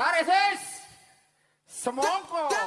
Taresis. Semongko.